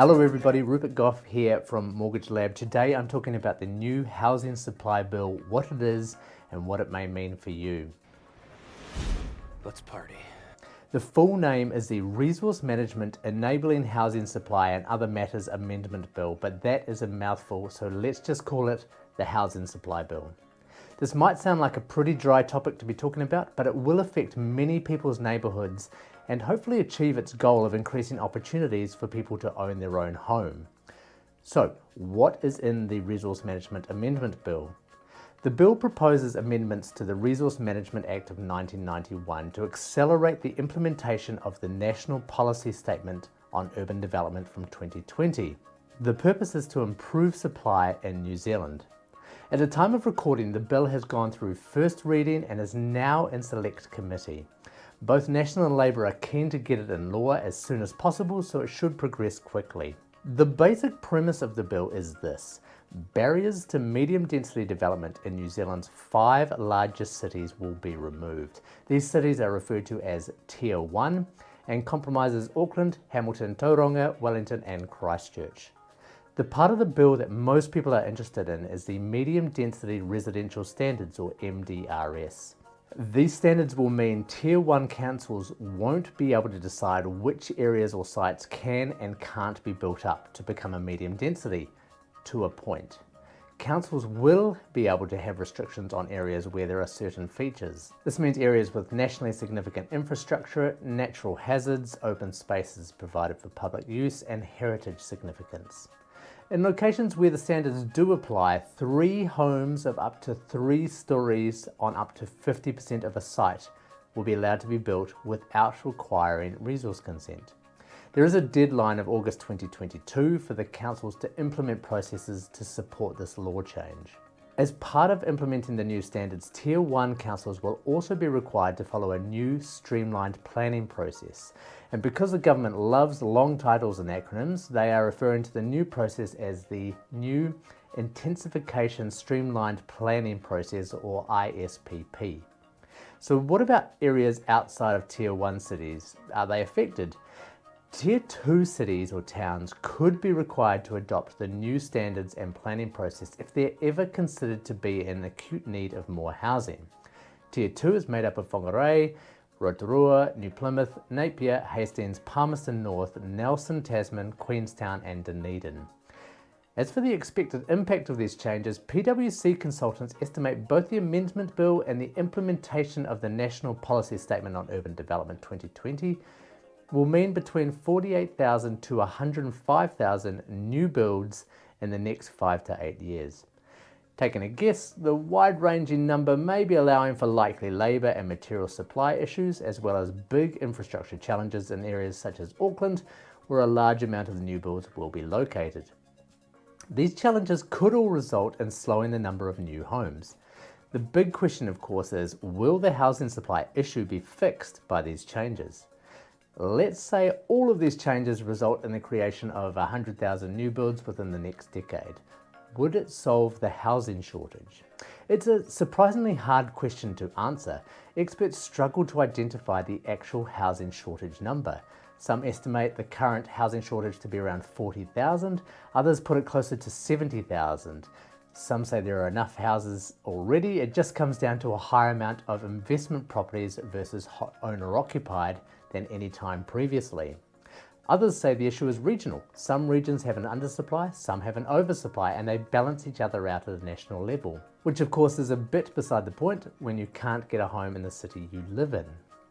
Hello everybody, Rupert Gough here from Mortgage Lab. Today I'm talking about the new Housing Supply Bill, what it is and what it may mean for you. Let's party. The full name is the Resource Management Enabling Housing Supply and Other Matters Amendment Bill, but that is a mouthful, so let's just call it the Housing Supply Bill. This might sound like a pretty dry topic to be talking about, but it will affect many people's neighbourhoods and hopefully achieve its goal of increasing opportunities for people to own their own home. So, what is in the Resource Management Amendment Bill? The bill proposes amendments to the Resource Management Act of 1991 to accelerate the implementation of the National Policy Statement on Urban Development from 2020. The purpose is to improve supply in New Zealand. At the time of recording, the bill has gone through first reading and is now in select committee. Both National and Labour are keen to get it in law as soon as possible, so it should progress quickly. The basic premise of the bill is this. Barriers to medium density development in New Zealand's five largest cities will be removed. These cities are referred to as Tier 1 and compromises Auckland, Hamilton, Tauranga, Wellington and Christchurch. The part of the bill that most people are interested in is the Medium Density Residential Standards or MDRS. These standards will mean Tier 1 councils won't be able to decide which areas or sites can and can't be built up to become a medium density, to a point. Councils will be able to have restrictions on areas where there are certain features. This means areas with nationally significant infrastructure, natural hazards, open spaces provided for public use and heritage significance. In locations where the standards do apply, three homes of up to three stories on up to 50% of a site will be allowed to be built without requiring resource consent. There is a deadline of August 2022 for the councils to implement processes to support this law change. As part of implementing the new standards, Tier 1 councils will also be required to follow a new streamlined planning process. And because the government loves long titles and acronyms, they are referring to the new process as the New Intensification Streamlined Planning Process or ISPP. So what about areas outside of Tier 1 cities? Are they affected? Tier 2 cities or towns could be required to adopt the new standards and planning process if they're ever considered to be in acute need of more housing. Tier 2 is made up of Whangarei, Rotorua, New Plymouth, Napier, Hastings, Palmerston North, Nelson, Tasman, Queenstown and Dunedin. As for the expected impact of these changes, PwC consultants estimate both the Amendment Bill and the implementation of the National Policy Statement on Urban Development 2020 will mean between 48,000 to 105,000 new builds in the next five to eight years. Taking a guess, the wide-ranging number may be allowing for likely labour and material supply issues as well as big infrastructure challenges in areas such as Auckland where a large amount of the new builds will be located. These challenges could all result in slowing the number of new homes. The big question of course is, will the housing supply issue be fixed by these changes? Let's say all of these changes result in the creation of 100,000 new builds within the next decade. Would it solve the housing shortage? It's a surprisingly hard question to answer. Experts struggle to identify the actual housing shortage number. Some estimate the current housing shortage to be around 40,000, others put it closer to 70,000. Some say there are enough houses already, it just comes down to a higher amount of investment properties versus owner occupied than any time previously. Others say the issue is regional. Some regions have an undersupply, some have an oversupply, and they balance each other out at a national level. Which of course is a bit beside the point when you can't get a home in the city you live in.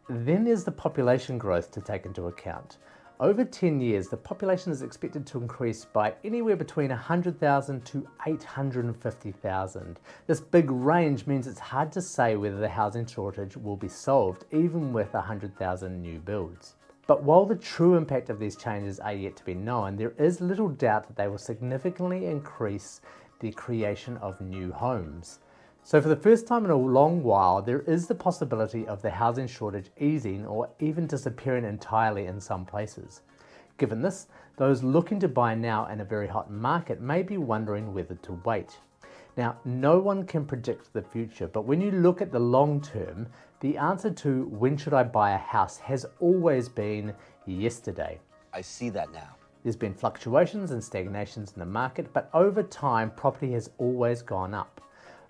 Then there's the population growth to take into account. Over 10 years, the population is expected to increase by anywhere between 100,000 to 850,000. This big range means it's hard to say whether the housing shortage will be solved even with 100,000 new builds. But while the true impact of these changes are yet to be known, there is little doubt that they will significantly increase the creation of new homes. So for the first time in a long while, there is the possibility of the housing shortage easing or even disappearing entirely in some places. Given this, those looking to buy now in a very hot market may be wondering whether to wait. Now, no one can predict the future, but when you look at the long term, the answer to when should I buy a house has always been yesterday. I see that now. There's been fluctuations and stagnations in the market, but over time, property has always gone up.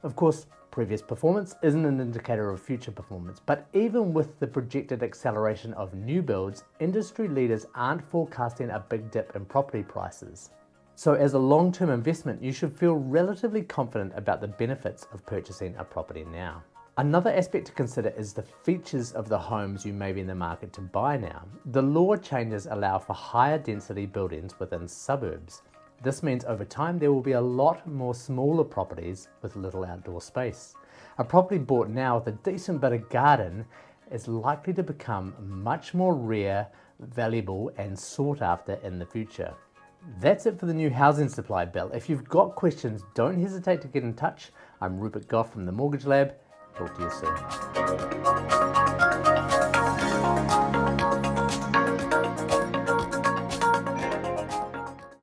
Of course, previous performance isn't an indicator of future performance, but even with the projected acceleration of new builds, industry leaders aren't forecasting a big dip in property prices. So as a long-term investment, you should feel relatively confident about the benefits of purchasing a property now. Another aspect to consider is the features of the homes you may be in the market to buy now. The law changes allow for higher density buildings within suburbs. This means over time there will be a lot more smaller properties with little outdoor space. A property bought now with a decent bit of garden is likely to become much more rare, valuable and sought after in the future. That's it for the new housing supply bill. If you've got questions, don't hesitate to get in touch. I'm Rupert Gough from The Mortgage Lab. Talk to you soon.